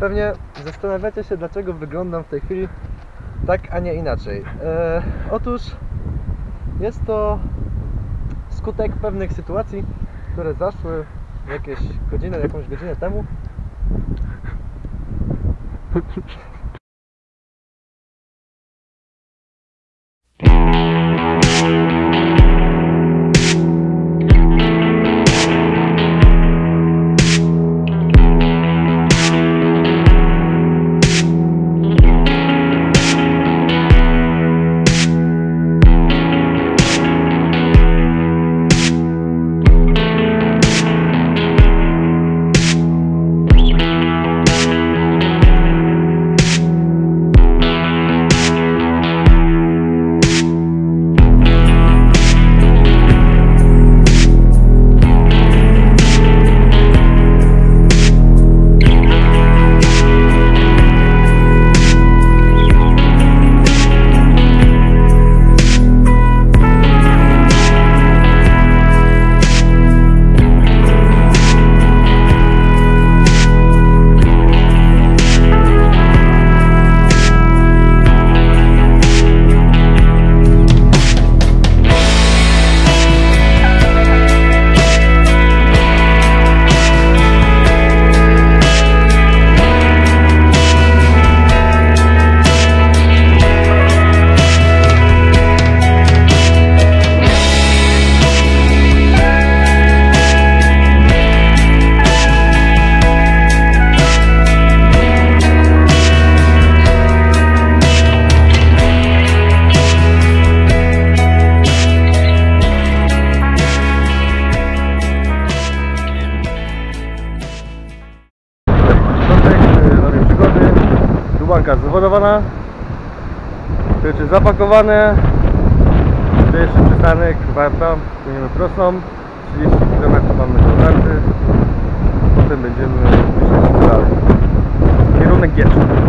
Pewnie zastanawiacie się, dlaczego wyglądam w tej chwili tak, a nie inaczej. E, otóż jest to skutek pewnych sytuacji, które zaszły jakieś godzinę, jakąś godzinę temu. Dubanka zawodowana. Rzeczy zapakowane. Pierwszy przystanek Warta. Płyniemy prostą. 30 km mamy do Warty. Potem będziemy myśleć dalej. Kierunek Giecz.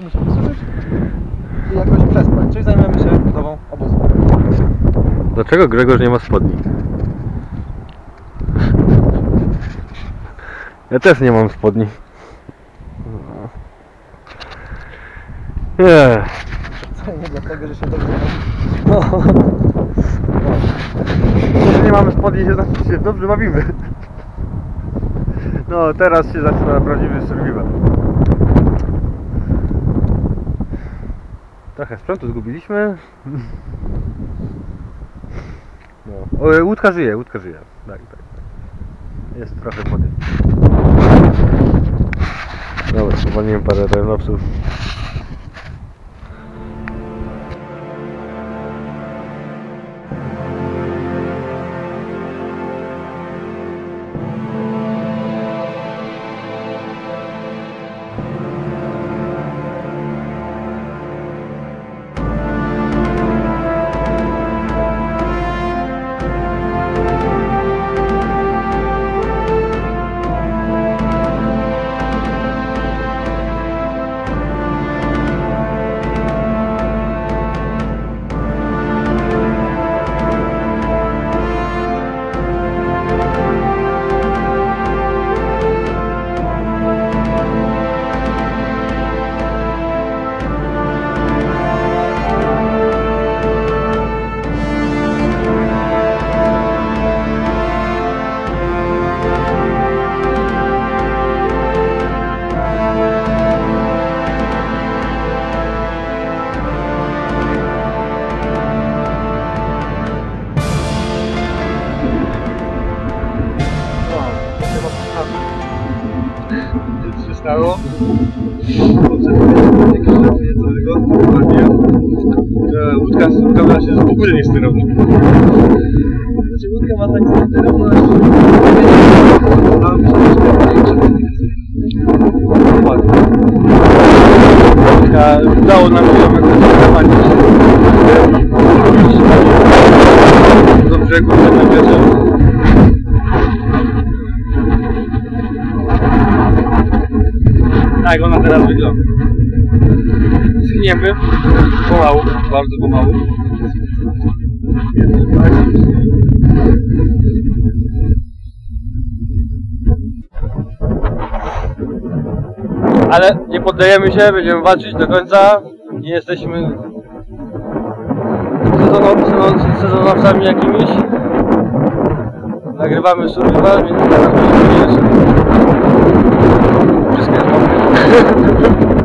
Musimy się wysuszyć i jakoś przespać, czyli zajmiemy się budową obozu. Dlaczego Grzegorz nie ma spodni? Ja też nie mam spodni. Nie. Co nie dlatego, że się dobrze No. Że nie mamy spodni, się się dobrze bawimy. No, teraz się zaczyna prawdziwy survival. Trochę sprzętu zgubiliśmy. No. O, łódka żyje, łódka żyje. Tak, tak. tak. Jest trochę wody. Dobra, powolniłem parę renowców. Łódka ściągała się, że w ogóle nie sterowna. Znaczy łódka ma tak sterowność. Tam Dokładnie. Taka, udało nam się ją zaprowadzić do brzegu przed nabierzem. Tak ona teraz wygląda. Schniemy pomału, bardzo pomału. Ale nie poddajemy się, będziemy walczyć do końca. Nie jesteśmy sezonow- sezon- sezonowcami jakimiś. Nagrywamy survival, więc teraz będziemy Wszystko jest.